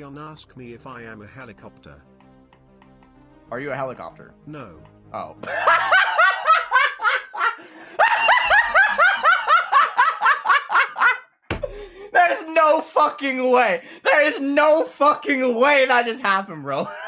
Leon ask me if I am a helicopter. Are you a helicopter? No. Oh. There's no fucking way. There is no fucking way that just happened, bro.